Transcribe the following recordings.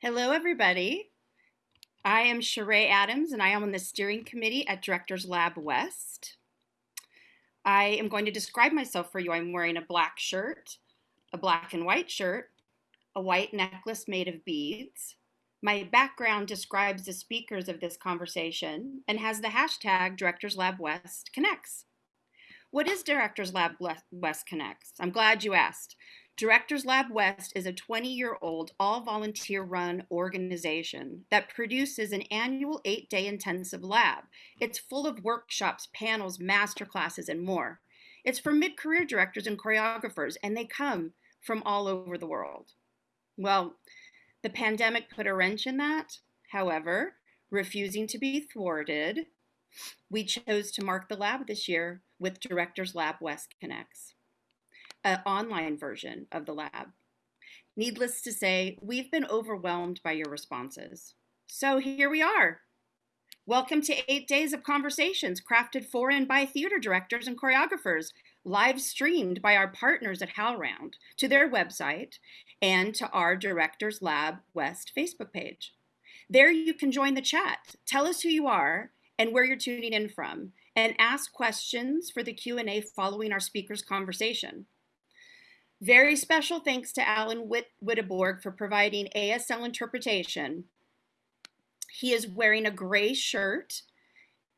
Hello, everybody. I am Sheree Adams, and I am on the steering committee at Directors Lab West. I am going to describe myself for you. I'm wearing a black shirt, a black and white shirt, a white necklace made of beads. My background describes the speakers of this conversation and has the hashtag Directors Lab West Connects. What is Directors Lab West Connects? I'm glad you asked. Directors Lab West is a 20 year old all volunteer run organization that produces an annual eight day intensive lab. It's full of workshops, panels, master classes, and more. It's for mid career directors and choreographers, and they come from all over the world. Well, the pandemic put a wrench in that. However, refusing to be thwarted, we chose to mark the lab this year with Directors Lab West Connects an online version of the lab. Needless to say, we've been overwhelmed by your responses. So here we are. Welcome to eight days of conversations crafted for and by theater directors and choreographers, live streamed by our partners at HowlRound to their website and to our Directors Lab West Facebook page. There you can join the chat, tell us who you are and where you're tuning in from, and ask questions for the Q&A following our speaker's conversation. Very special thanks to Alan Witt Witteborg for providing ASL interpretation. He is wearing a gray shirt.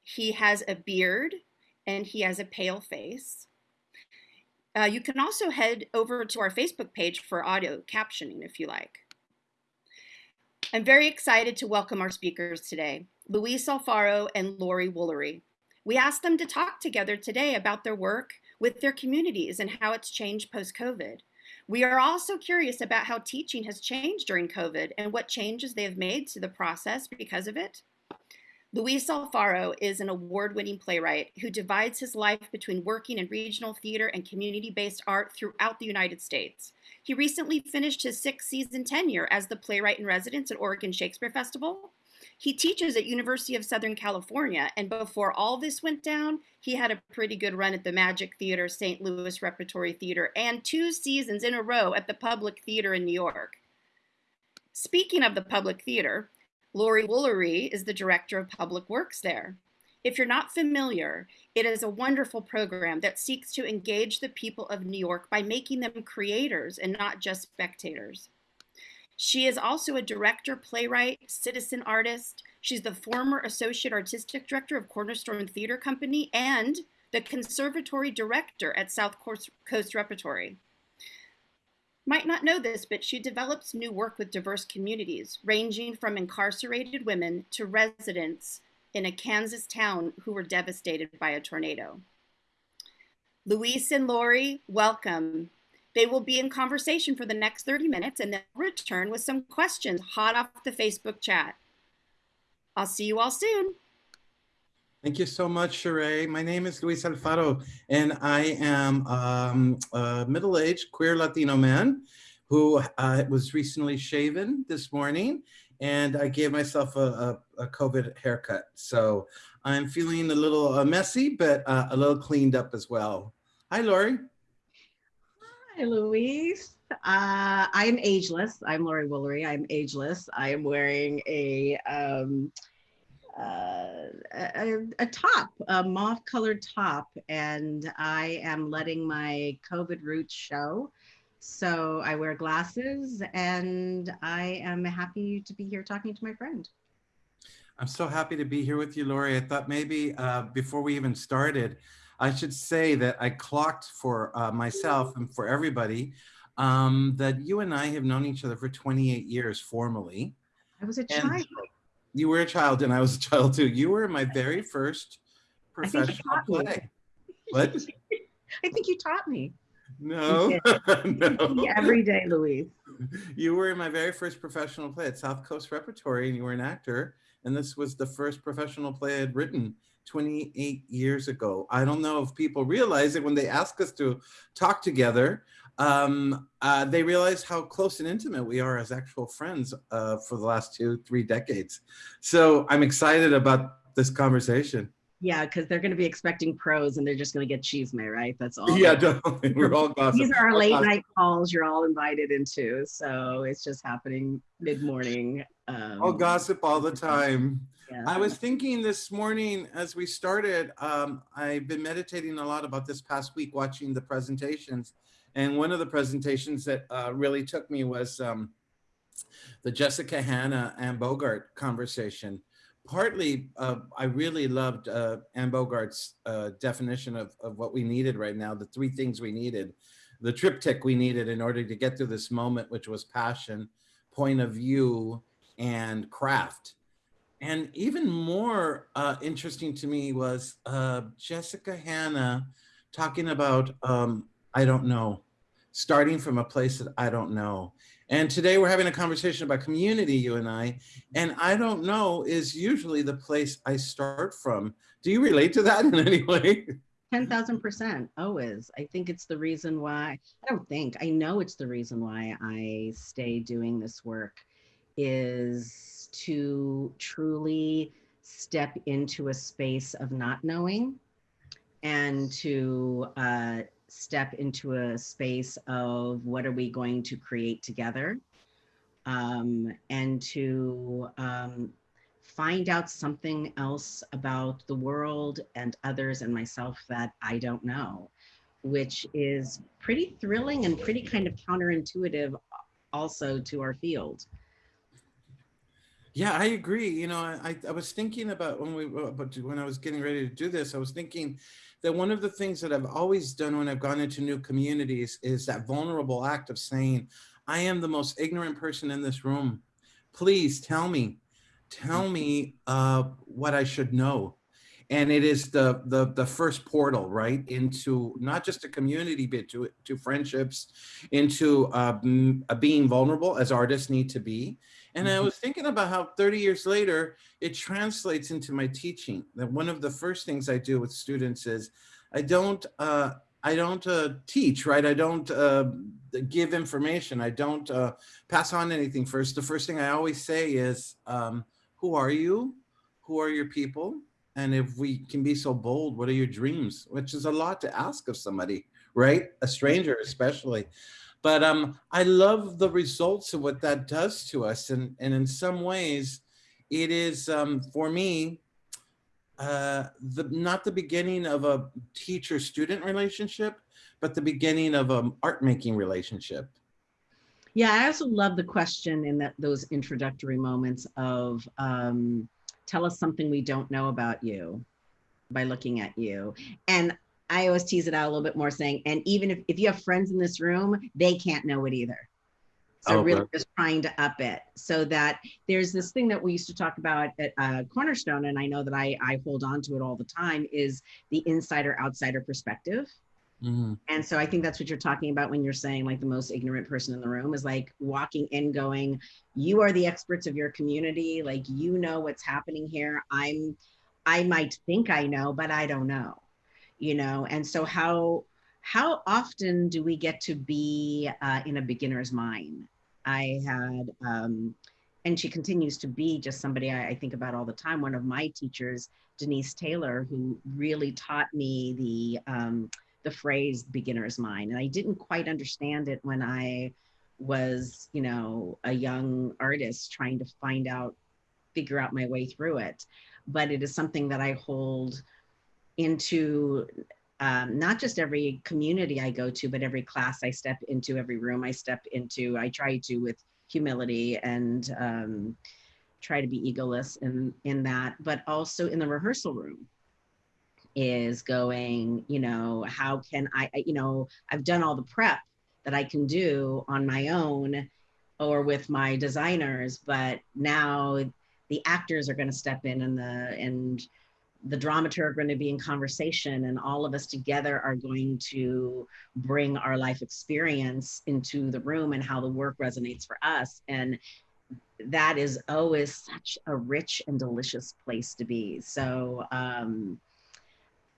He has a beard and he has a pale face. Uh, you can also head over to our Facebook page for audio captioning if you like. I'm very excited to welcome our speakers today, Luis Alfaro and Laurie Woolery. We asked them to talk together today about their work with their communities and how it's changed post-COVID. We are also curious about how teaching has changed during COVID and what changes they have made to the process because of it. Luis Alfaro is an award-winning playwright who divides his life between working in regional theater and community-based art throughout the United States. He recently finished his sixth season tenure as the playwright in residence at Oregon Shakespeare Festival he teaches at University of Southern California, and before all this went down, he had a pretty good run at the Magic Theater, St. Louis Repertory Theater, and two seasons in a row at the Public Theater in New York. Speaking of the Public Theater, Laurie Woolery is the Director of Public Works there. If you're not familiar, it is a wonderful program that seeks to engage the people of New York by making them creators and not just spectators. She is also a director, playwright, citizen artist. She's the former associate artistic director of Cornerstone Theater Company and the conservatory director at South Coast Repertory. Might not know this, but she develops new work with diverse communities, ranging from incarcerated women to residents in a Kansas town who were devastated by a tornado. Luis and Laurie, welcome. They will be in conversation for the next 30 minutes and then return with some questions hot off the Facebook chat. I'll see you all soon. Thank you so much, Sheree. My name is Luis Alfaro, and I am um, a middle-aged queer Latino man who uh, was recently shaven this morning, and I gave myself a, a, a COVID haircut. So I'm feeling a little uh, messy, but uh, a little cleaned up as well. Hi, Laurie. Hi, Luis. Uh, I'm ageless. I'm Laurie Woolery. I'm ageless. I am wearing a, um, uh, a, a, top, a mauve colored top, and I am letting my COVID roots show. So I wear glasses and I am happy to be here talking to my friend. I'm so happy to be here with you, Laurie. I thought maybe uh, before we even started, I should say that I clocked for uh, myself and for everybody um, that you and I have known each other for 28 years formally. I was a child. You were a child and I was a child too. You were my very first professional play. What? I think you taught me. No, no. Every day, Luis. You were in my very first professional play at South Coast Repertory and you were an actor. And this was the first professional play I had written 28 years ago. I don't know if people realize it when they ask us to talk together, um, uh, they realize how close and intimate we are as actual friends uh, for the last two, three decades. So I'm excited about this conversation. Yeah, because they're going to be expecting pros and they're just going to get chisme, right? That's all. Yeah, definitely. We're all gossip. These are our late gossip. night calls you're all invited into. So it's just happening mid morning. Um, All gossip all the time. yeah. I was thinking this morning as we started, um, I've been meditating a lot about this past week watching the presentations. And one of the presentations that uh, really took me was um, the Jessica Hanna and Bogart conversation. Partly, uh, I really loved uh, Anne Bogart's uh, definition of, of what we needed right now, the three things we needed, the triptych we needed in order to get through this moment, which was passion, point of view, and craft. And even more uh, interesting to me was uh, Jessica Hanna talking about, um, I don't know, starting from a place that I don't know. And today we're having a conversation about community, you and I, and I don't know is usually the place I start from. Do you relate to that in any way? 10,000% always. I think it's the reason why, I don't think, I know it's the reason why I stay doing this work is to truly step into a space of not knowing and to uh, step into a space of what are we going to create together um, and to um, find out something else about the world and others and myself that I don't know, which is pretty thrilling and pretty kind of counterintuitive also to our field. Yeah, I agree. You know, I, I was thinking about when we about when I was getting ready to do this, I was thinking that one of the things that I've always done when I've gone into new communities is that vulnerable act of saying, I am the most ignorant person in this room. Please tell me, tell me uh, what I should know. And it is the, the, the first portal, right, into not just a community, but to, to friendships, into uh, uh, being vulnerable as artists need to be. And I Mhm. was thinking about how 30 years later, it translates into my teaching. That one of the first things I do with students is I don't, uh, I don't uh, teach, right? I don't uh, give information. I don't uh, pass on anything first. The first thing I always say is, um, who are you? Who are your people? And if we can be so bold, what are your dreams? Which is a lot to ask of somebody, right? A stranger especially. But um, I love the results of what that does to us. And, and in some ways, it is, um, for me, uh, the, not the beginning of a teacher-student relationship, but the beginning of an art-making relationship. Yeah, I also love the question in that those introductory moments of um, tell us something we don't know about you by looking at you. And I always tease it out a little bit more saying, and even if, if you have friends in this room, they can't know it either. So Oh, really just trying to up it so that there's this thing that we used to talk about at uh, Cornerstone, and I know that I, I hold on to it all the time, is the insider outsider perspective. Mhm. And so I think that's what you're talking about when you're saying like the most ignorant person in the room is like walking in going, you are the experts of your community, like you know what's happening here. I'm I might think I know, but I don't know. You know, and so how how often do we get to be uh, in a beginner's mind? I had um and she continues to be just somebody I, I think about all the time. One of my teachers, Denise Taylor, who really taught me the um, the phrase beginner's mind. And I didn't quite understand it when I was, you know, a young artist trying to find out, figure out my way through it. But it is something that I hold into um, not just every community I go to, but every class I step into, every room I step into. I try to with humility and um, try to be egoless in in that, but also in the rehearsal room is going, you know, how can I, I- you know, I've done all the prep that I can do on my own or with my designers, but now the actors are going to step in and the and the dramaturg are going to be in conversation and all of us together are going to bring our life experience into the room and how the work resonates for us. And that is always such a rich and delicious place to be. So um,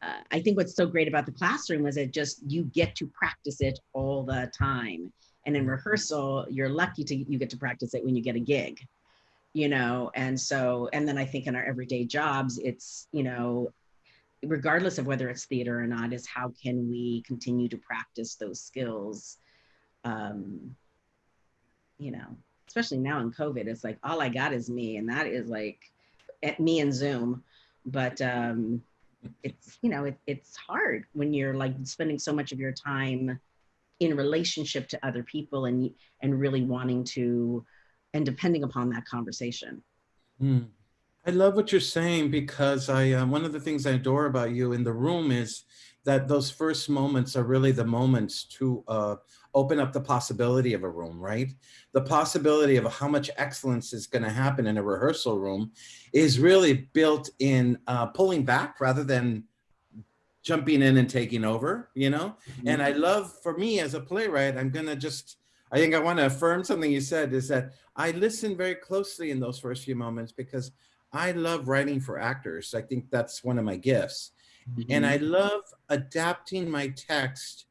uh, I think what's so great about the classroom is it just you get to practice it all the time. And in rehearsal, you're lucky to you get to practice it when you get a gig, you know. And so, and then I think in our everyday jobs, it's you know, regardless of whether it's theater or not, is how can we continue to practice those skills? Um, you know, especially now in COVID, it's like all I got is me, and that is like at me and Zoom. But um, it's you know it, it's hard when you're like spending so much of your time in relationship to other people and and really wanting to and depending upon that conversation. Mm. I love what you're saying because I um, one of the things I adore about you in the room is that those first moments are really the moments to uh, open up the possibility of a room, right? The possibility of how much excellence is going to happen in a rehearsal room is really built in uh, pulling back rather than jumping in and taking over, you know? Mm -hmm. And I love, for me as a playwright, I'm going to just, I think I want to affirm something you said is that I listen very closely in those first few moments because I love writing for actors. I think that's one of my gifts. Mm -hmm. And I mm-hmm. love adapting my text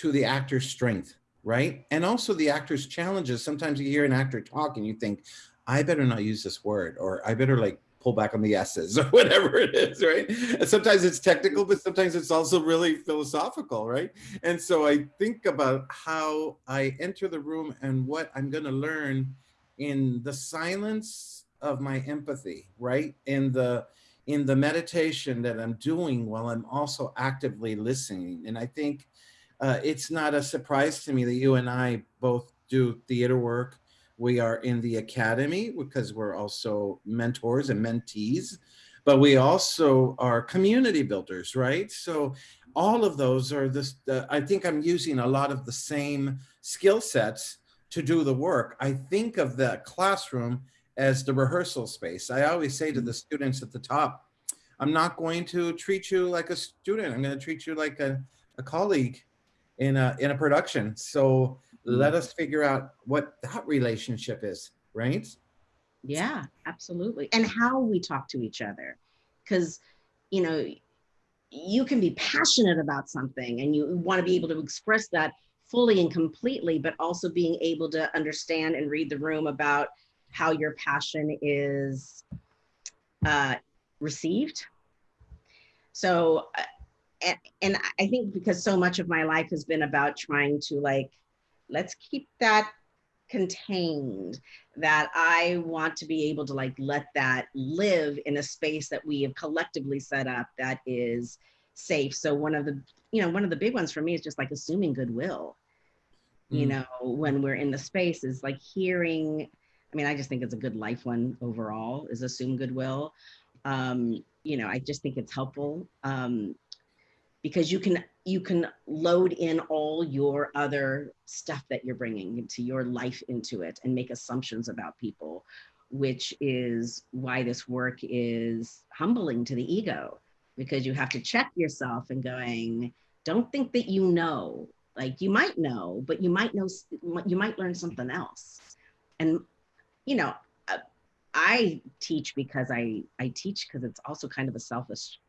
to the actor's strength, right? And also the actor's challenges. Sometimes you hear an actor talk and you think, I better not use this word, or I better like pull back on the S's or whatever it is, right? And sometimes it's technical, but sometimes it's also really philosophical, right? And so I think about how I enter the room and what I'm gonna learn in the silence of my empathy, right? In the in the meditation that I'm doing while I'm also actively listening. And I think uh, it's not a surprise to me that you and I both do theater work we are in the academy because we're also mentors and mentees, but we also are community builders, right? So all of those are this, uh, I think I'm using a lot of the same skill sets to do the work. I think of the classroom as the rehearsal space. I always say to the students at the top, I'm not going to treat you like a student. I'm going to treat you like a, a colleague in a, in a production. So let us figure out what that relationship is, right? Yeah, absolutely. And how we talk to each other. Because, you know, you can be passionate about something and you want to be able to express that fully and completely, but also being able to understand and read the room about how your passion is uh, received. So, uh, and, and I think because so much of my life has been about trying to like let's keep that contained that I want to be able to like let that live in a space that we have collectively set up that is safe. So one of the, you know, one of the big ones for me is just like assuming goodwill. Mm. You know, when we're in the space is like hearing, I mean, I just think it's a good life one overall is assume goodwill. Um, you know, I just think it's helpful. Um, because you can you can load in all your other stuff that you're bringing into your life into it and make assumptions about people which is why this work is humbling to the ego because you have to check yourself and going don't think that you know. Like you might know but you might know you might learn something else. And you know uh, i teach because i i teach because it's also kind of a selfish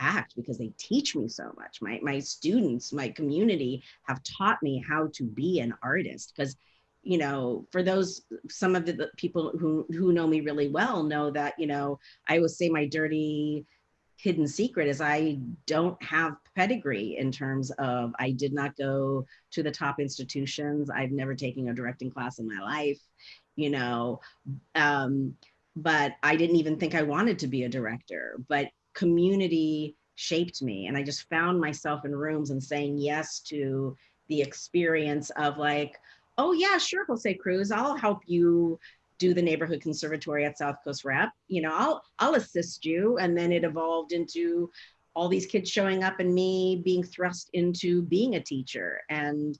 act because they teach me so much. My, my students, my community have taught me how to be an artist because you know, for those, some of the people who, who know me really well know that, you know, I always say my dirty hidden secret is I don't have pedigree in terms of, I did not go to the top institutions. I've never taken a directing class in my life, you know, um, but I didn't even think I wanted to be a director, but community shaped me. And I just found myself in rooms and saying yes to the experience of like, oh yeah, sure, Jose Cruz, I'll help you do the neighborhood conservatory at South Coast Rep. You know, I'll I'll assist you. And then it evolved into all these kids showing up and me being thrust into being a teacher. And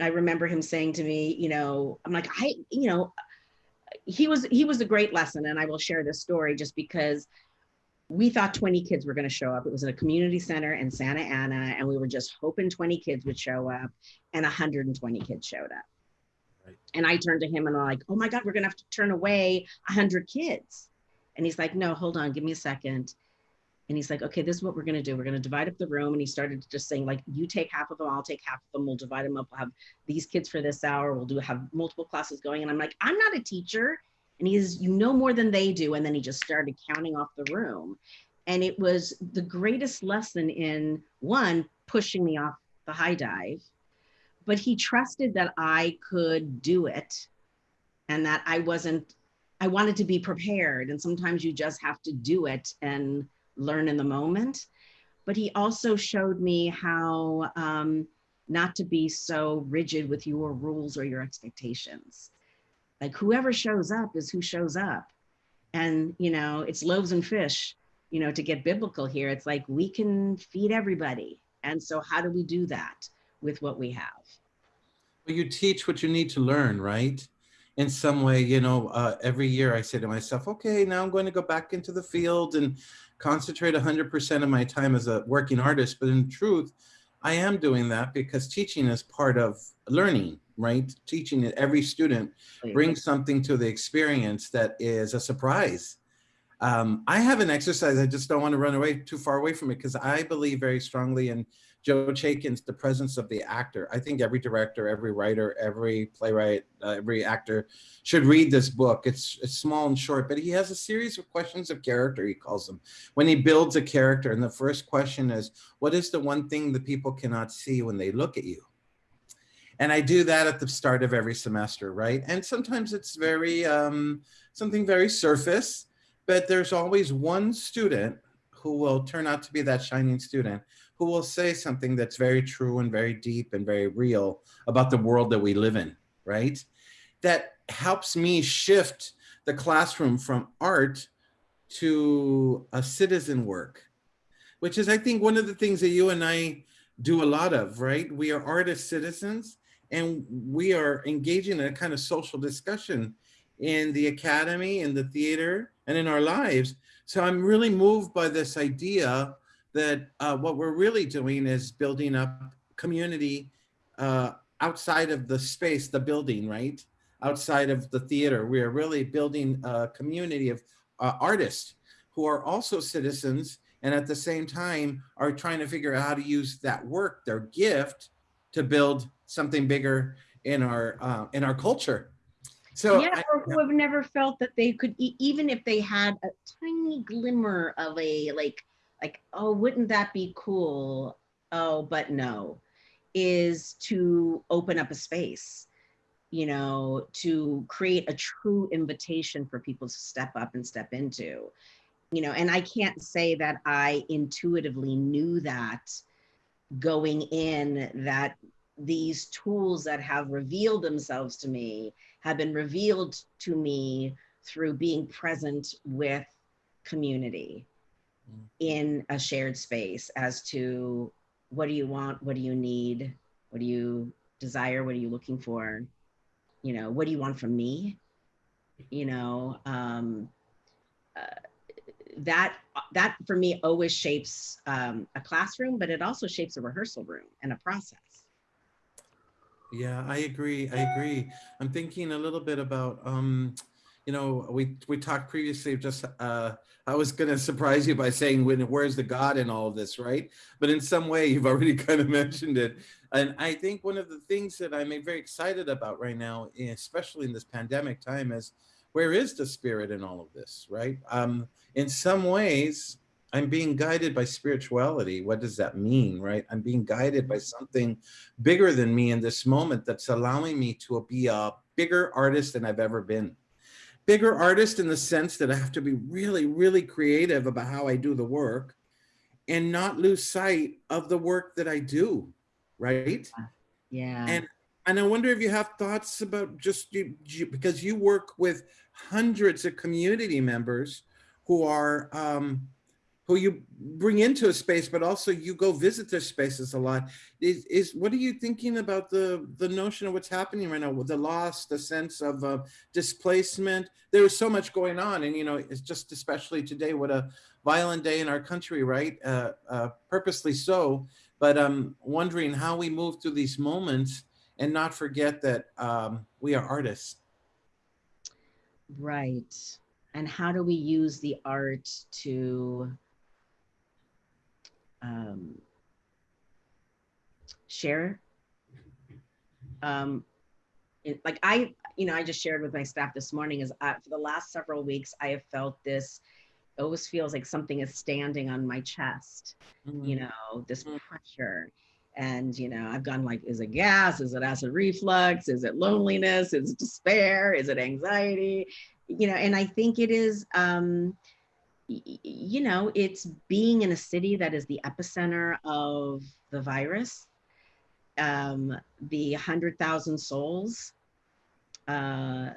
I remember him saying to me, you know, I'm like, I, you know, he was he was a great lesson. And I will share this story just because we thought 20 kids were going to show up. It was at a community center in Santa Ana, and we were just hoping 20 kids would show up, and 120 kids showed up. Right. And I turned to him and I'm like, oh my God, we're going to have to turn away 100 kids. And he's like, no, hold on, give me a second. And he's like, okay, this is what we're going to do. We're going to divide up the room. And he started just saying, like, you take half of them, I'll take half of them. We'll divide them up. We'll have these kids for this hour. We'll do have multiple classes going. And I'm like, I'm not a teacher. And he says, you know more than they do. And then he just started counting off the room. And it was the greatest lesson in one, pushing me off the high dive, but he trusted that I could do it and that I wasn't, I wanted to be prepared. And sometimes you just have to do it and learn in the moment. But he also showed me how um, not to be so rigid with your rules or your expectations. Like whoever shows up is who shows up. And, you know, it's loaves and fish, you know, to get biblical here. It's like we can feed everybody. And so, how do we do that with what we have? Well, you teach what you need to learn, right? In some way, you know, uh, every year I say to myself, okay, now I'm going to go back into the field and concentrate 100% of my time as a working artist. But in truth, I am doing that because teaching is part of learning, right? Teaching that every student brings something to the experience that is a surprise. Um, I have an exercise, I just don't want to run away too far away from it because I believe very strongly in Joe Chaikin's The Presence of the Actor. I think every director, every writer, every playwright, uh, every actor should read this book. It's, it's small and short, but he has a series of questions of character, he calls them, when he builds a character. And the first question is, what is the one thing that people cannot see when they look at you? And I do that at the start of every semester, right? And sometimes it's very, um, something very surface, but there's always one student who will turn out to be that shining student who will say something that's very true and very deep and very real about the world that we live in, right? That helps me shift the classroom from art to a citizen work, which is, I think, one of the things that you and I do a lot of, right? We are artist citizens and we are engaging in a kind of social discussion in the academy, in the theater, and in our lives. So I'm really moved by this idea that uh, what we're really doing is building up community uh, outside of the space, the building, right? Outside of the theater, we are really building a community of uh, artists who are also citizens and at the same time are trying to figure out how to use that work, their gift, to build something bigger in our uh, in our culture. So yeah, I, or who have never felt that they could, even if they had a tiny glimmer of a like like, oh, wouldn't that be cool? Oh, but no, is to open up a space, you know, to create a true invitation for people to step up and step into. You know, and I can't say that I intuitively knew that going in that these tools that have revealed themselves to me have been revealed to me through being present with community Mm. in a shared space as to what do you want, what do you need, what do you desire, what are you looking for, you know, what do you want from me, you know, um, that that for me always shapes um, a classroom, but it also shapes a rehearsal room and a process. Yeah, I agree. I agree. I'm thinking a little bit about um, you know, we we talked previously just uh, I was going to surprise you by saying when where's the God in all of this, right? But in some way you've already kind of mentioned it. And I think one of the things that I'm very excited about right now, especially in this pandemic time is where is the spirit in all of this, right? Um, in some ways, I'm being guided by spirituality. What does that mean, right? I'm being guided by something bigger than me in this moment that's allowing me to be a bigger artist than I've ever been bigger artist in the sense that I have to be really, really creative about how I do the work and not lose sight of the work that I do, right? Yeah. And and I wonder if you have thoughts about just you, you, because you work with hundreds of community members who are um, who you bring into a space, but also you go visit their spaces a lot. Is, is what are you thinking about the the notion of what's happening right now with the loss, the sense of uh, displacement? There is so much going on, and you know, it's just especially today, what a violent day in our country, right? Uh, uh, purposely so, but um, wondering how we move through these moments and not forget that um, we are artists. Right. And how do we use the art to um, share. Um, it, like I, you know, I just shared with my staff this morning is uh, for the last several weeks, I have felt this it always feels like something is standing on my chest, you Mm. know, this Mm. pressure. And, you know, I've gone like, is it gas? Is it acid reflux? Is it loneliness? Is it despair? Is it anxiety? You know, and I think it is, um, you know, it's being in a city that is the epicenter of the virus, um, the 100,000 souls, uh,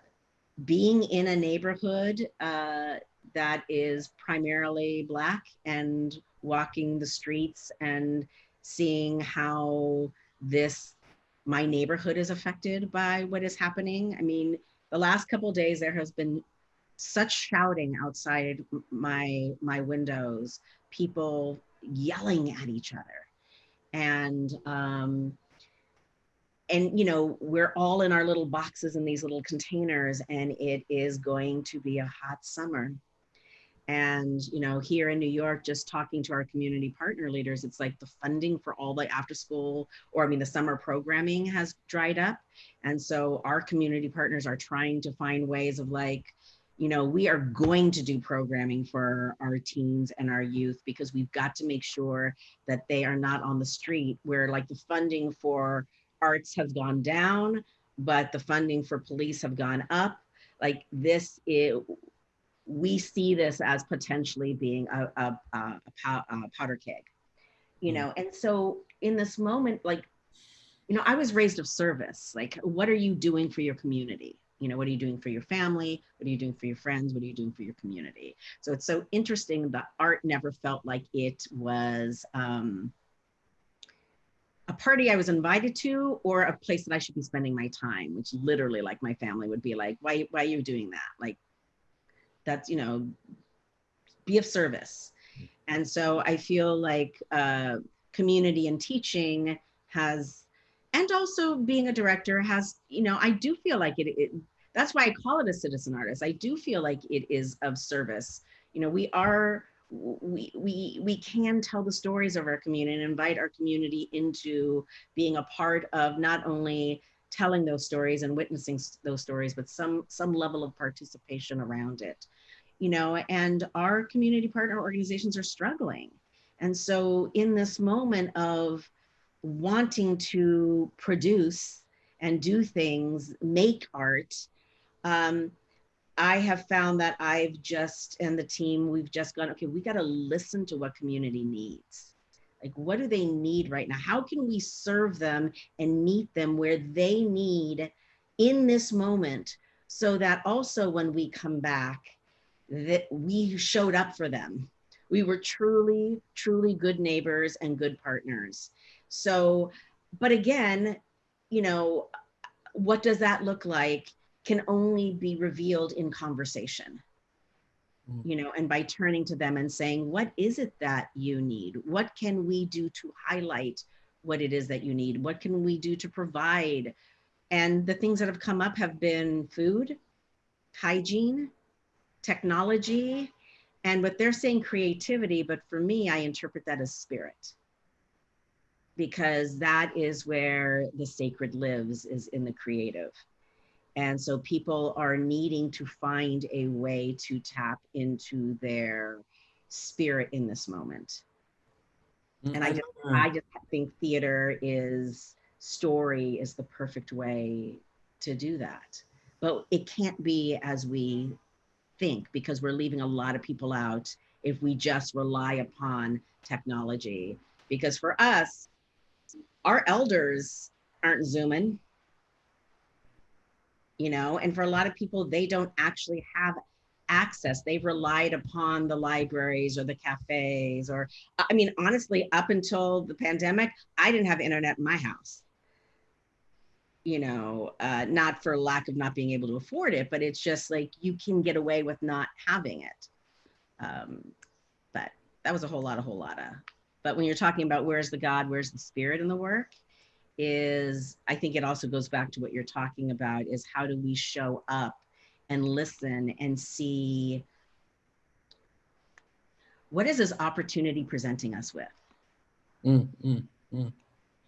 being in a neighborhood uh, that is primarily Black and walking the streets and seeing how this, my neighborhood is affected by what is happening. I mean, the last couple days there has been such shouting outside my my windows people yelling at each other and um and you know we're all in our little boxes in these little containers and it is going to be a hot summer and you know here in new york just talking to our community partner leaders it's like the funding for all the after school or i mean the summer programming has dried up. And so our community partners are trying to find ways of like you know we are going to do programming for our teens and our youth because we've got to make sure that they are not on the street where like the funding for arts has gone down but the funding for police have gone up. Like this is we see this as potentially being a, a, a, a, pow- a powder keg you know? And so in this moment like you know i was raised of service. Like what are you doing for your community? You know what are you doing for your family? What are you doing for your friends? What are you doing for your community? So it's so interesting that art never felt like it was um, a party i was invited to or a place that i should be spending my time which literally like my family would be like why, why are you doing that? Like that's you know be of service. And so i feel like uh, community and teaching has and also being a director has you know i do feel like it, it that's why i call it a citizen artist. I do feel like it is of service. You know we are we we we can tell the stories of our community and invite our community into being a part of not only telling those stories and witnessing those stories but some some level of participation around it you know and our community partner organizations are struggling and so in this moment of wanting to produce and do things, make art, um, I have found that I've just, and the team, we've just gone, okay, we got to listen to what community needs. Like, what do they need right now? How can we serve them and meet them where they need in this moment so that also when we come back, that we showed up for them. We were truly, truly good neighbors and good partners. So, but again, you know, what does that look like can only be revealed in conversation. You know, and by turning to them and saying, what is it that you need? What can we do to highlight what it is that you need? What can we do to provide? And the things that have come up have been food, hygiene, technology, and what they're saying creativity, but for me, I interpret that as spirit because that is where the sacred lives is in the creative. And so people are needing to find a way to tap into their spirit in this moment. And I just, mm-hmm. I just think theater is story is the perfect way to do that. But it can't be as we think because we're leaving a lot of people out if we just rely upon technology. Because for us, our elders aren't zooming you know and for a lot of people they don't actually have access. They've relied upon the libraries or the cafes or i mean honestly up until the pandemic i didn't have internet in my house. You know uh, not for lack of not being able to afford it but it's just like you can get away with not having it. Um, but that was a whole lot a whole lot of but when you're talking about where's the god where's the spirit in the work is i think it also goes back to what you're talking about is how do we show up and listen and see what is this opportunity presenting us with Mm, mm.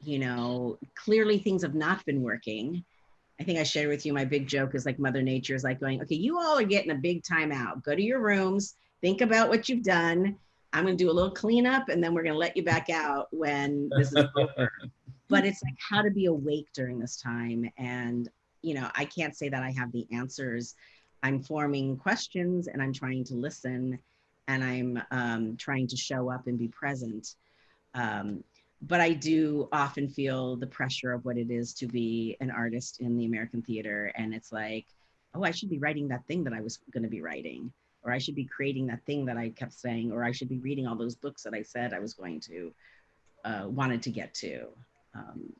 you know clearly things have not been working I think I shared with you my big joke is like Mother Nature is like going, okay, you all are getting a big time out. Go to your rooms, think about what you've done. I'm going to do a little cleanup and then we're going to let you back out when this is over. But it's like how to be awake during this time. And, you know, I can't say that I have the answers. I'm forming questions and I'm trying to listen and I'm um, trying to show up and be present. Um, but I do often feel the pressure of what it is to be an artist in the American theater. And it's like, oh, I should be writing that thing that I was going to be writing, or I should be creating that thing that I kept saying, or I should be reading all those books that I said I was going to, uh, wanted to get to. Um,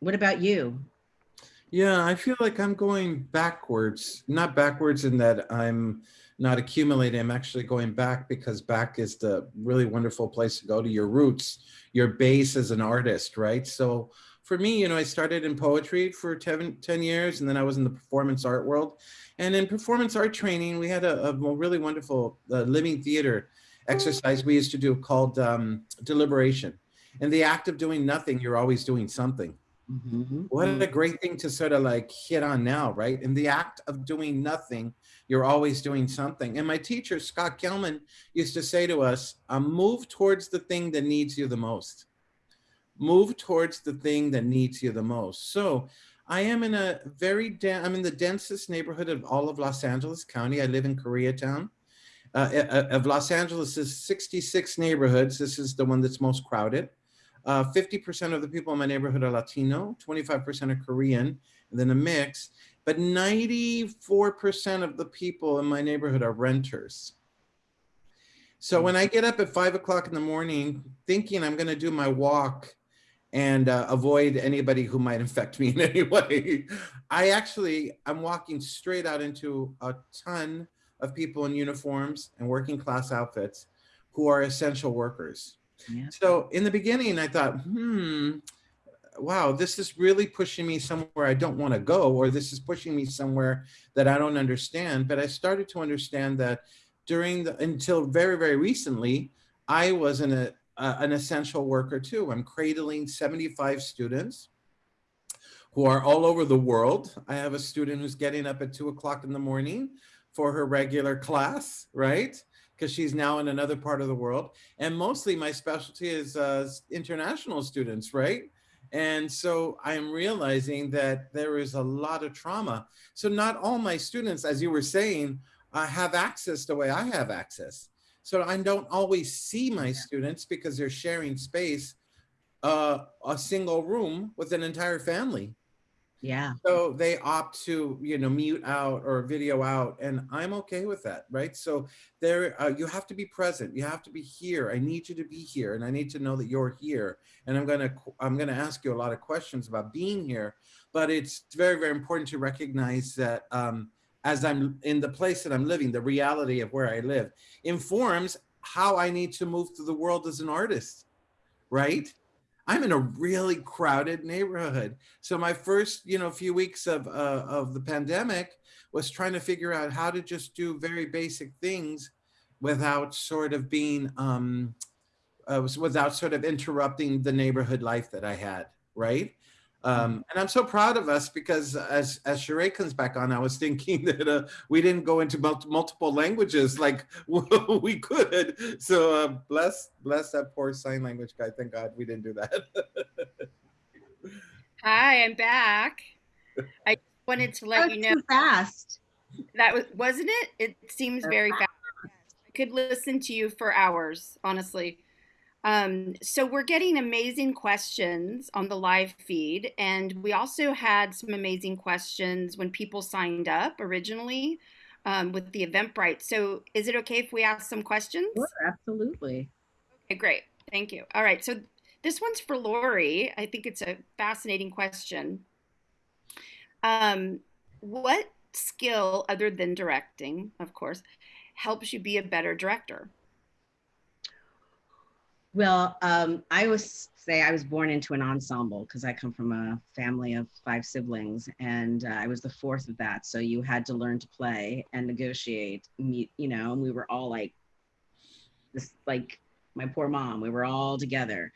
what about you? Yeah, I feel like I'm going backwards, not backwards in that I'm not accumulating. I'm actually going back because back is the really wonderful place to go to your roots, your base as an artist, right? So for me, you know, I started in poetry for 10, 10 years and then I was in the performance art world. And in performance art training, we had a, a really wonderful uh, living theater exercise we used to do called um, deliberation. In the act of doing nothing, you're always doing something. Mm -hmm. What a great thing to sort of like hit on now, right? In the act of doing nothing, you're always doing something. And my teacher, Scott Gelman, used to say to us, um, move towards the thing that needs you the most. Move towards the thing that needs you the most. So I am in a very, I'm in the densest neighborhood of all of Los Angeles County. I live in Koreatown. Uh, of Los Angeles' 66 neighborhoods, this is the one that's most crowded. 50% uh, of the people in my neighborhood are Latino, 25% are Korean, and then a mix but 94% of the people in my neighborhood are renters. So when I get up at five o'clock in the morning, thinking I'm gonna do my walk and uh, avoid anybody who might infect me in any way, I actually, I'm walking straight out into a ton of people in uniforms and working class outfits who are essential workers. So in the beginning, I thought, hmm, wow, this is really pushing me somewhere I don't want to go, or this is pushing me somewhere that I don't understand. But I started to understand that during the, until very, very recently, I was an, a, an essential worker too. I'm cradling 75 students who are all over the world. I have a student who's getting up at two o'clock in the morning for her regular class, right? Because she's now in another part of the world. And mostly my specialty is uh, international students, right? And so I'm realizing that there is a lot of trauma. So not all my students, as you were saying, uh, have access the way I have access. So I don't always see my students because they're sharing space, uh, a single room with an entire family. Yeah. So they opt to, you know, mute out or video out and I'm okay with that, right? So there, uh, you have to be present. You have to be here. I need you to be here and I need to know that you're here. And I'm going to, I'm going to ask you a lot of questions about being here, but it's very, very important to recognize that um, as I'm in the place that I'm living, the reality of where I live informs how I need to move through the world as an artist, right? I'm in a really crowded neighborhood. So my first, you know, few weeks of, uh, of the pandemic was trying to figure out how to just do very basic things without sort of being, um, uh, without sort of interrupting the neighborhood life that I had, right? Um, mm-hmm. and I'm so proud of us because as as Sheree comes back on, I was thinking that uh, we didn't go into mul multiple languages like we could. So uh, bless bless that poor sign language guy. Thank God we didn't do that. Hi, I'm back. I wanted to let you know. Too fast. That was wasn't it? It seems very fast. I could listen to you for hours, honestly. Um, so we're getting amazing questions on the live feed. And we also had some amazing questions when people signed up originally um, with the Eventbrite. So is it okay if we ask some questions? Sure, absolutely. Okay, great. Thank you. All right. So this one's for Laurie. I think it's a fascinating question. Um, what skill, other than directing, of course, helps you be a better director? Well, um, I was say I was born into an ensemble because I come from a family of five siblings, and uh, I was the fourth of that. So you had to learn to play and negotiate. Meet, You know, and we were all like this, like my poor mom. We were all together.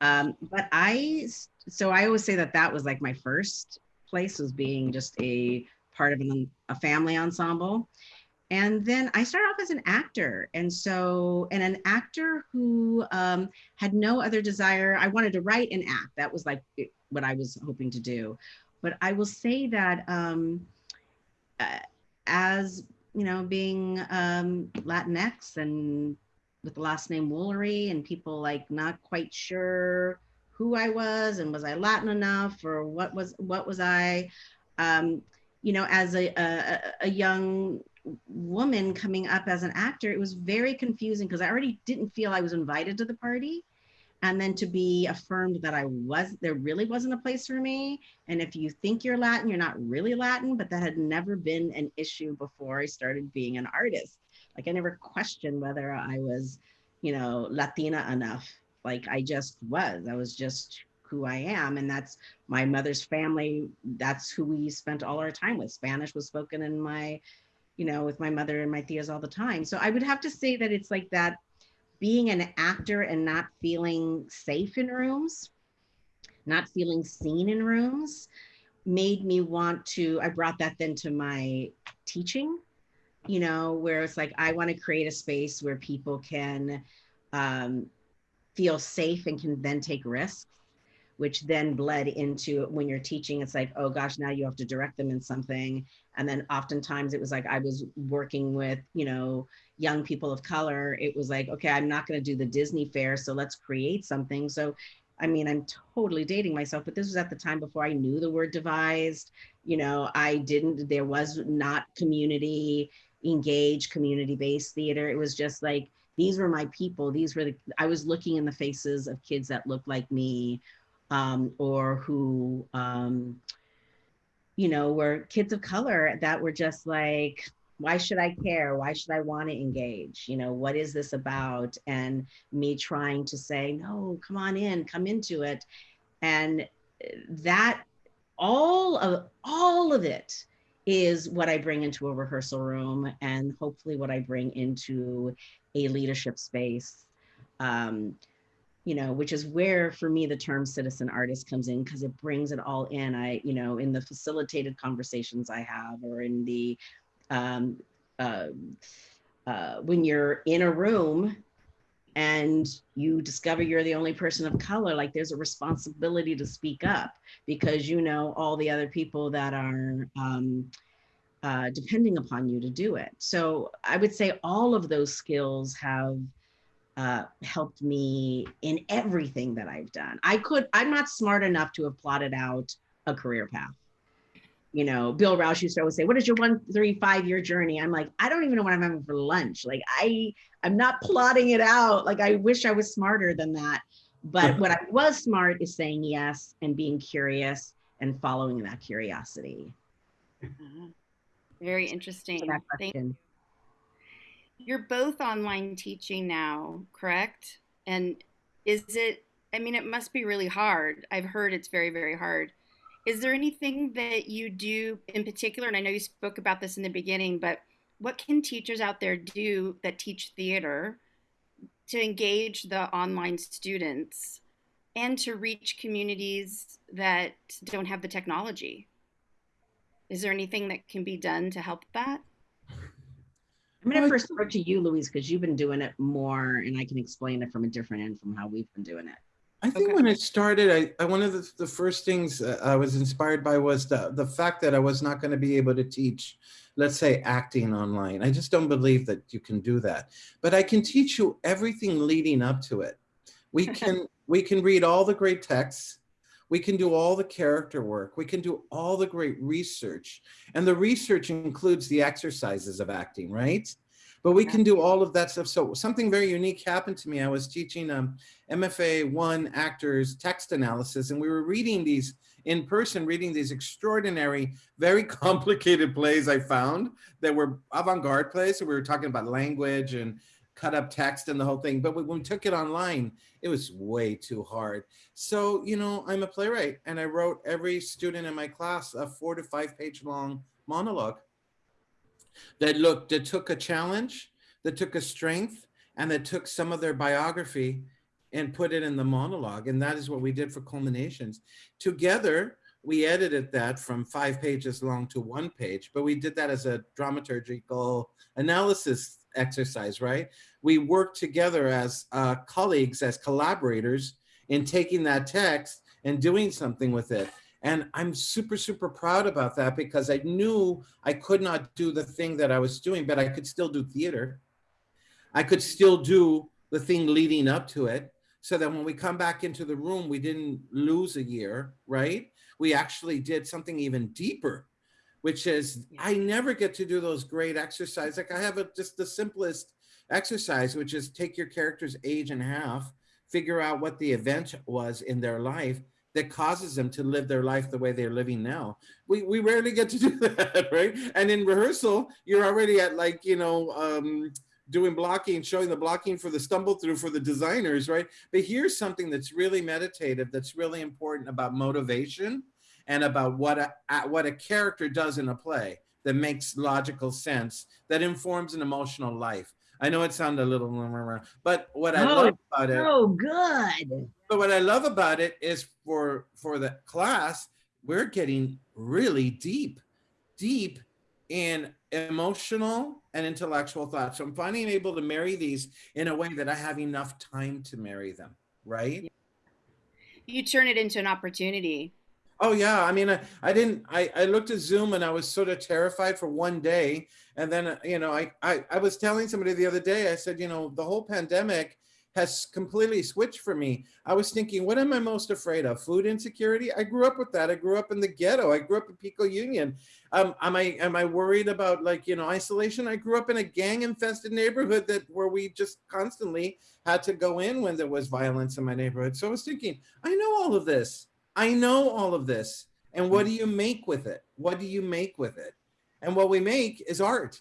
Um, but I, so I always say that that was like my first place was being just a part of an, a family ensemble. And then I started off as an actor. And so, and an actor who um, had no other desire. I wanted to write and act. That was like what I was hoping to do. But I will say that um, uh, as, you know, being um, Latinx and with the last name Woolery and people like not quite sure who I was and was I Latin enough or what was, what was I? Um, you know, as a, a, a young woman coming up as an actor, it was very confusing because I already didn't feel I was invited to the party. And then to be affirmed that I was, there really wasn't a place for me. And if you think you're Latin, you're not really Latin, but that had never been an issue before I started being an artist. Like I never questioned whether I was, you know, Latina enough. Like I just was, I was just who I am. And that's my mother's family. That's who we spent all our time with. Spanish was spoken in my, you know, with my mother and my tias all the time. So I would have to say that it's like that being an actor and not feeling safe in rooms, not feeling seen in rooms made me want to, I brought that then to my teaching, you know, where it's like, I want to create a space where people can um, feel safe and can then take risks which then bled into when you're teaching, it's like, oh gosh, now you have to direct them in something. And then oftentimes it was like I was working with, you know, young people of color. It was like, okay, I'm not going to do the Disney fare, so let's create something. So, I mean, I'm totally dating myself, but this was at the time before I knew the word devised. You know, I didn't, there was not community engaged, community based theater. It was just like, these were my people. These were the, I was looking in the faces of kids that looked like me um, or who, um, you know, were kids of color that were just like, why should I care? Why should I want to engage? You know, what is this about? And me trying to say, no, come on in, come into it. And that all of all of it is what I bring into a rehearsal room and hopefully what I bring into a leadership space. Um, you know, which is where for me the term citizen artist comes in because it brings it all in. I, you know, in the facilitated conversations I have or in the, um, uh, uh, when you're in a room and you discover you're the only person of color, like there's a responsibility to speak up because you know all the other people that are um, uh, depending upon you to do it. So I would say all of those skills have uh, helped me in everything that I've done. I could, I'm not smart enough to have plotted out a career path. You know, Bill Rauch used to always say, what is your one, three, five year journey? I'm like, I don't even know what I'm having for lunch. Like I, I'm not plotting it out. Like I wish I was smarter than that. But what I was smart is saying yes and being curious and following that curiosity. Uh-huh. Very interesting. Thank you you're both online teaching now, correct? And is it, I mean, it must be really hard. I've heard it's very, very hard. Is there anything that you do in particular? And I know you spoke about this in the beginning, but what can teachers out there do that teach theater to engage the online students and to reach communities that don't have the technology? Is there anything that can be done to help that? I'm going to first throw to you, Luis, because you've been doing it more and I can explain it from a different end from how we've been doing it. I think okay. when it started, I, I one of the, the first things I was inspired by was the, the fact that I was not going to be able to teach, let's say, acting online. I just don't believe that you can do that. But I can teach you everything leading up to it. We can we can read all the great texts. We can do all the character work. We can do all the great research. And the research includes the exercises of acting, right? But we can do all of that stuff. So something very unique happened to me. I was teaching um, MFA one actors text analysis and we were reading these in person, reading these extraordinary, very complicated plays I found that were avant-garde plays. So we were talking about language and cut up text and the whole thing. But when we took it online, it was way too hard. So, you know, I'm a playwright and I wrote every student in my class a four to five page long monologue that looked, that took a challenge, that took a strength, and that took some of their biography and put it in the monologue. And that is what we did for culminations. Together, we edited that from five pages long to one page, but we did that as a dramaturgical analysis exercise, right? We worked together as uh, colleagues, as collaborators in taking that text and doing something with it. And I'm super, super proud about that because I knew I could not do the thing that I was doing, but I could still do theater. I could still do the thing leading up to it so that when we come back into the room, we didn't lose a year, right? We actually did something even deeper, which is I never get to do those great exercises. Like I have a, just the simplest exercise, which is take your character's age in half, figure out what the event was in their life that causes them to live their life the way they're living now. We, we rarely get to do that, right? And in rehearsal, you're already at like, you know, um, doing blocking, showing the blocking for the stumble through for the designers, right? But here's something that's really meditative, that's really important about motivation and about what a, what a character does in a play that makes logical sense, that informs an emotional life. I know it sounded a little, mm, mm, mm, but what I Oh, love about it, Oh, good. but what I love about it is for for the class, we're getting really deep, deep in emotional and intellectual thoughts. So I'm finding able to marry these in a way that I have enough time to marry them, right? You turn it into an opportunity. Oh yeah, I mean, I, I didn't, I, I looked at Zoom and I was sort of terrified for one day. And then, uh, you know, I, I, I was telling somebody the other day, I said, you know, the whole pandemic has completely switched for me. I was thinking, what am I most afraid of? Food insecurity? I grew up with that. I grew up in the ghetto. I grew up in Pico Union. Um, am I am I worried about like, you know, isolation? I grew up in a gang infested neighborhood that where we just constantly had to go in when there was violence in my neighborhood. So I was thinking, I know all of this. I know all of this. And what hmm. do you make with it? What do you make with it? And what we make is art.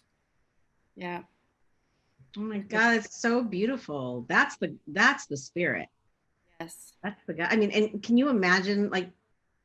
Yeah. Oh my God, it's so beautiful. That's the that's the spirit. Yes. That's the guy. I mean, and can you imagine like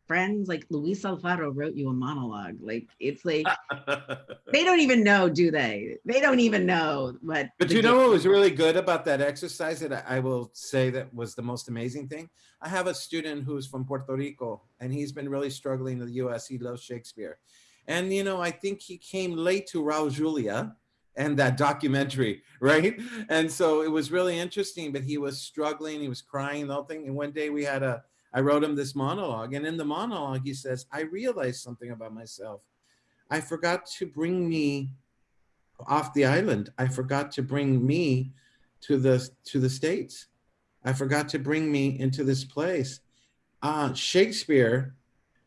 friends like Luis Alfaro wrote you a monologue? Like it's like they don't even know, do they? They don't even know. what. But you know what was really good about that exercise that I will say that was the most amazing thing? I have a student who's from Puerto Rico and he's been really struggling in the US. He loves Shakespeare. And you know, I think he came late to Raul Julia and that documentary, right? And so it was really interesting, but he was struggling, he was crying, the whole thing. And one day we had a, I wrote him this monologue. And in the monologue, he says, I realized something about myself. I forgot to bring me off the island. I forgot to bring me to the to the states. I forgot to bring me into this place. Uh, Shakespeare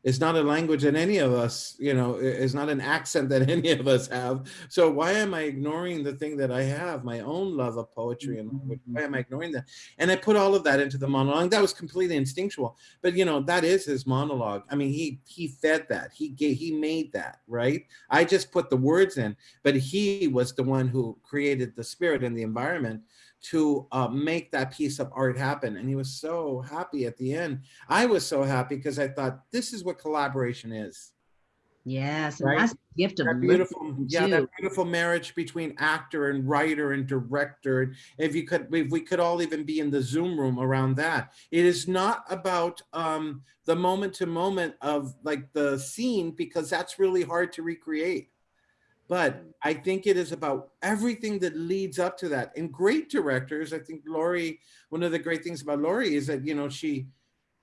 is not a language that any of us, you know, it's not an accent that any of us have. So why am I ignoring the thing that I have, my own love of poetry and mm-hmm. language? Why am I ignoring that? And I put all of that into the monologue. That was completely instinctual, but you know, that is his monologue. I mean, he he fed that. He gave, he made that, right? I just put the words in, but he was the one who created the spirit and the environment to uh, make that piece of art happen. And he was so happy at the end. I was so happy because I thought this is what collaboration is. Yes, Right? that's the gift of That beautiful, yeah, that beautiful marriage between actor and writer and director. If you could, if we could all even be in the Zoom room around that. It is not about um, the moment to moment of like the scene because that's really hard to recreate. But I think it is about everything that leads up to that. And great directors, I think Laurie, one of the great things about Laurie is that, you know, she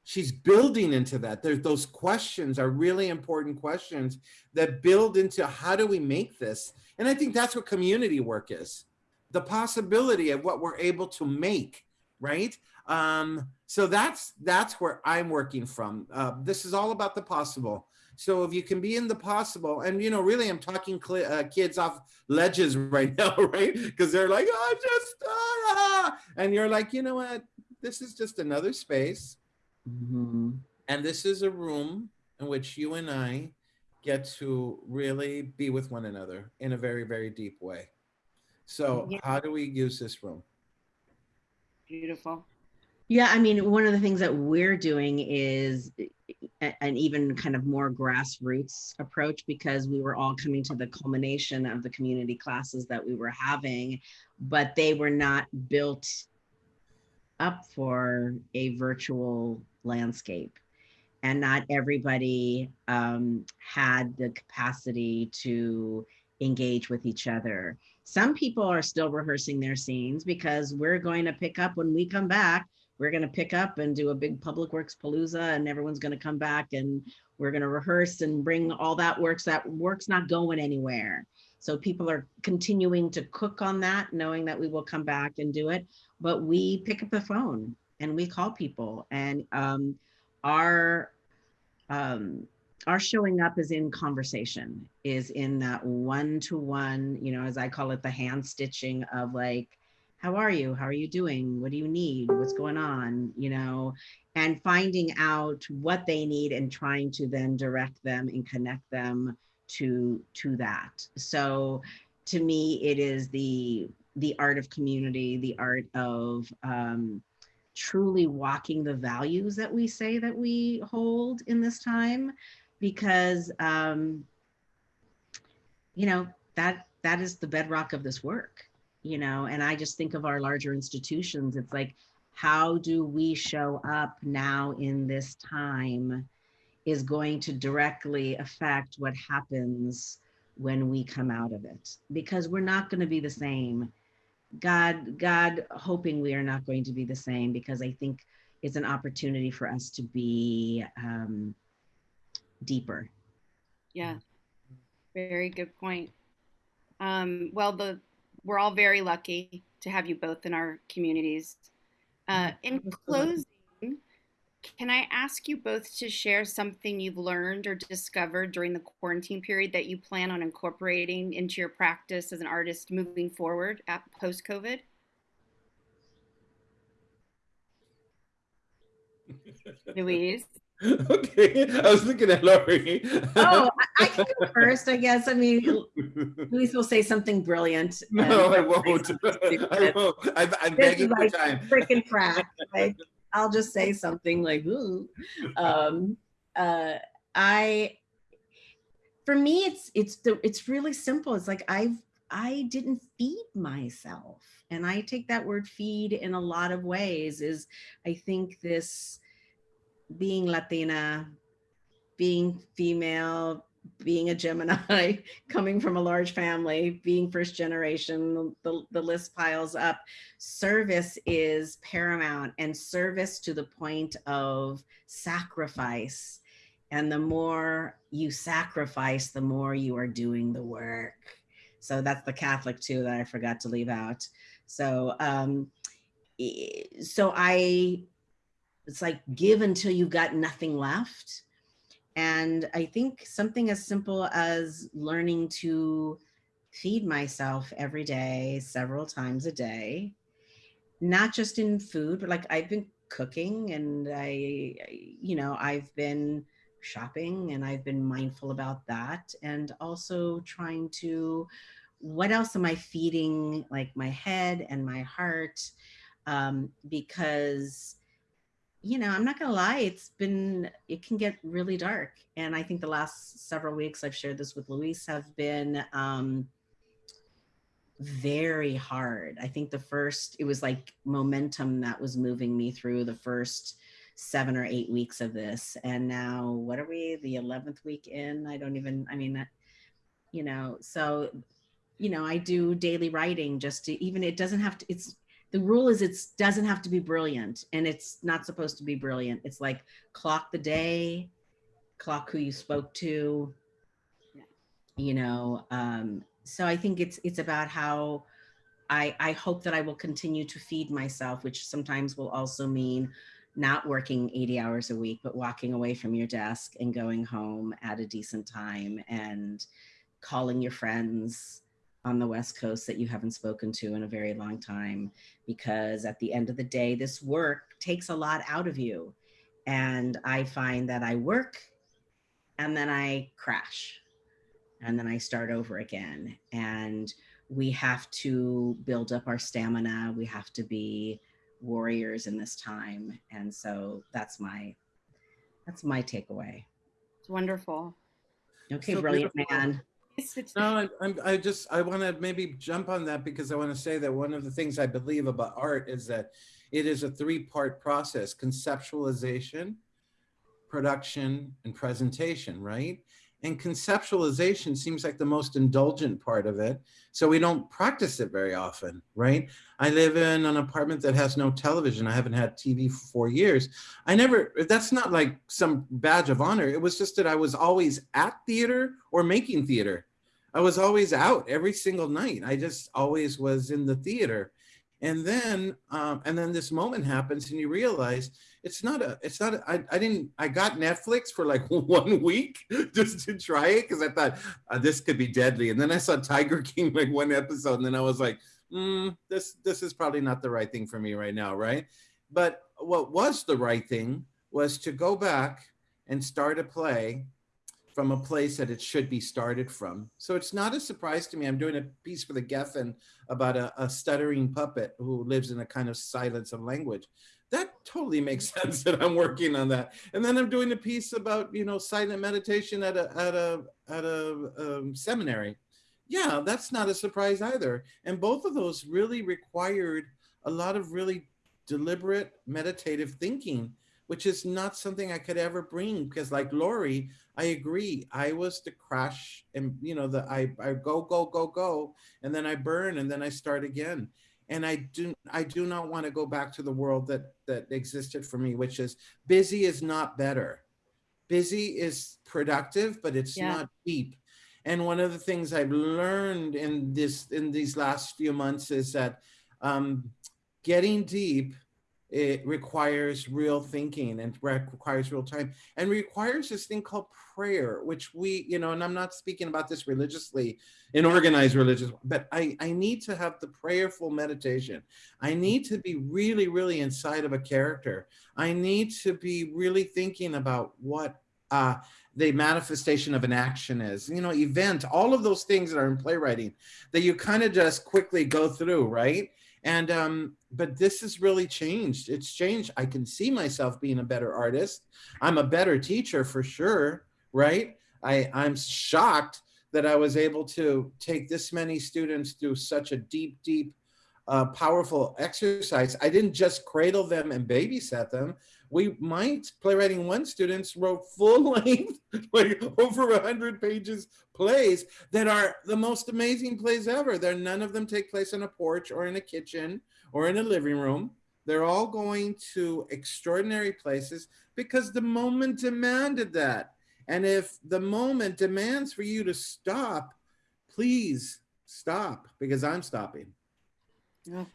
she's building into that. There's those questions are really important questions that build into how do we make this? And I think that's what community work is. The possibility of what we're able to make, right? Um, so that's that's where I'm working from. Uh, this is all about the possible. So if you can be in the possible, and you know, really, I'm talking cli uh, kids off ledges right now, right? Because they're like, oh, just ah, and you're like, you know what? This is just another space, Mhm. and this is a room in which you and I get to really be with one another in a very, very deep way. So Yeah. how do we use this room? Beautiful. Yeah, I mean, one of the things that we're doing is an even kind of more grassroots approach because we were all coming to the culmination of the community classes that we were having, but they were not built up for a virtual landscape and not everybody um, had the capacity to engage with each other. Some people are still rehearsing their scenes because we're going to pick up when we come back. We're going to pick up and do a big public works palooza, and everyone's going to come back and we're going to rehearse and bring all that works. That work's not going anywhere. So people are continuing to cook on that, knowing that we will come back and do it. But we pick up the phone and we call people, and um, our um, our showing up is in conversation, is in that one to one, you know, as I call it, the hand stitching of like, how are you? How are you doing? What do you need? What's going on? You know, and finding out what they need and trying to then direct them and connect them to to that. So to me, it is the the art of community, the art of um, truly walking the values that we say that we hold in this time because um you know that that is the bedrock of this work you know and i just think of our larger institutions it's like how do we show up now in this time is going to directly affect what happens when we come out of it because we're not going to be the same God, God, hoping we are not going to be the same because I think it's an opportunity for us to be um, deeper. Yeah, very good point. Um, well, the we're all very lucky to have you both in our communities. Uh, in closing, can I ask you both to share something you've learned or discovered during the quarantine period that you plan on incorporating into your practice as an artist moving forward at post COVID? Luis. Okay, I was looking at Laurie. Oh, I, I can go first, I guess. I mean, Luis will say something brilliant. No, I won't. I won't. I'm, I'm begging like for time. Freaking crack. Like, I'll just say something like, ooh. Um, uh, I, for me, it's, it's, the, it's really simple. It's like, I've, I didn't feed myself. And I take that word feed in a lot of ways is I think this being Latina, being female, being a Gemini, coming from a large family, being first generation, the, the list piles up. Service is paramount and service to the point of sacrifice. And the more you sacrifice, the more you are doing the work. So that's the Catholic too that I forgot to leave out. So, um, so I, it's like give until you've got nothing left and I think something as simple as learning to feed myself every day, several times a day, not just in food, but like I've been cooking and I, you know, I've been shopping and I've been mindful about that. And also trying to, what else am I feeding like my head and my heart? Um, because you know, I'm not gonna lie, it's been, it can get really dark. And I think the last several weeks, I've shared this with Luis, have been um, very hard. I think the first, it was like momentum that was moving me through the first seven or eight weeks of this. And now, what are we, the 11th week in? I don't even, I mean, you know, so, you know, I do daily writing just to even, it doesn't have to, it's, the rule is it doesn't have to be brilliant and it's not supposed to be brilliant. It's like clock the day, clock who you spoke to, you know. Um, so I think it's it's about how I, I hope that I will continue to feed myself, which sometimes will also mean not working 80 hours a week, but walking away from your desk and going home at a decent time and calling your friends, on the West Coast that you haven't spoken to in a very long time, because at the end of the day, this work takes a lot out of you. And I find that I work and then I crash and then I start over again. And we have to build up our stamina. We have to be warriors in this time. And so that's my, that's my takeaway. It's wonderful. Okay, so brilliant beautiful. man. No, I, I just I want to maybe jump on that because I want to say that one of the things I believe about art is that it is a three-part process, conceptualization, production, and presentation, right? And conceptualization seems like the most indulgent part of it. So we don't practice it very often, right? I live in an apartment that has no television. I haven't had TV for four years. I never, that's not like some badge of honor. It was just that I was always at theater or making theater. I was always out every single night. I just always was in the theater. And then, um, and then this moment happens and you realize it's not a, it's not, a, I, I didn't, I got Netflix for like one week just to try it because I thought uh, this could be deadly. And then I saw Tiger King like one episode and then I was like, mm, this, this is probably not the right thing for me right now, right? But what was the right thing was to go back and start a play from a place that it should be started from. So it's not a surprise to me. I'm doing a piece for the Geffen about a, a stuttering puppet who lives in a kind of silence of language. That totally makes sense that I'm working on that. And then I'm doing a piece about, you know, silent meditation at a, at a, at a um, seminary. Yeah, that's not a surprise either. And both of those really required a lot of really deliberate meditative thinking which is not something I could ever bring because like Laurie, I agree. I was the crash and you know, the I, I go, go, go, go, and then I burn and then I start again. And I do I do not want to go back to the world that that existed for me, which is busy is not better. Busy is productive, but it's yeah. not deep. And one of the things I've learned in this in these last few months is that um, getting deep it requires real thinking and requires real time and requires this thing called prayer, which we, you know, and I'm not speaking about this religiously in organized religious, but I, I need to have the prayerful meditation. I need to be really, really inside of a character. I need to be really thinking about what uh, the manifestation of an action is, you know, event, all of those things that are in playwriting that you kind of just quickly go through, right? And, um, but this has really changed. It's changed. I can see myself being a better artist. I'm a better teacher for sure, right? I, I'm shocked that I was able to take this many students through such a deep, deep, uh, powerful exercise. I didn't just cradle them and babysat them we might playwriting one students wrote full length like over a hundred pages plays that are the most amazing plays ever. They're none of them take place on a porch or in a kitchen or in a living room. They're all going to extraordinary places because the moment demanded that. And if the moment demands for you to stop please stop because i'm stopping. Yeah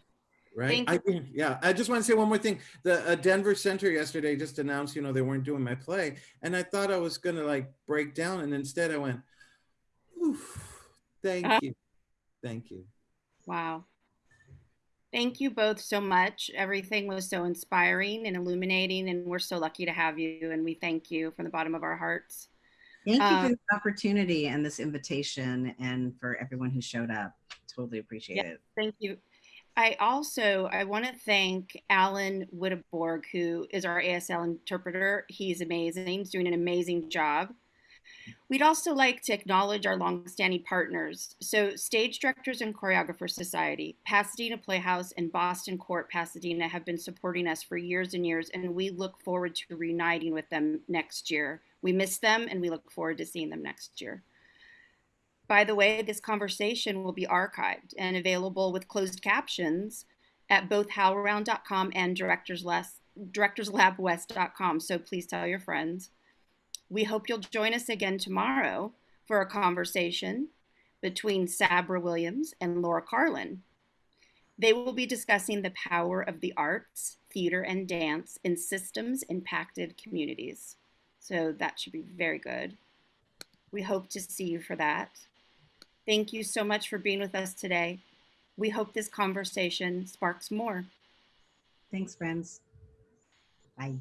right? I yeah. I just want to say one more thing. The uh, Denver Center yesterday just announced, you know, they weren't doing my play, and I thought I was gonna like break down, and instead I went, thank uh, you, thank you. Wow. Thank you both so much. Everything was so inspiring and illuminating, and we're so lucky to have you. And we thank you from the bottom of our hearts. Thank you for um, the opportunity and this invitation, and for everyone who showed up. Totally appreciate yeah, it. Thank you. I also I want to thank Alan Witteborg, who is our ASL interpreter. He's amazing. He's doing an amazing job. We'd also like to acknowledge our longstanding partners. So, Stage Directors and Choreographers Society, Pasadena Playhouse, and Boston Court Pasadena have been supporting us for years and years, and we look forward to reuniting with them next year. We miss them, and we look forward to seeing them next year. By the way, this conversation will be archived and available with closed captions at both howlaround.com and directorslabwest.com. So please tell your friends. We hope you'll join us again tomorrow for a conversation between Sabra Williams and Laura Karlin. They will be discussing the power of the arts, theater, and dance in systems impacted communities. So that should be very good. We hope to see you for that. Thank you so much for being with us today. We hope this conversation sparks more. Thanks, friends. Bye.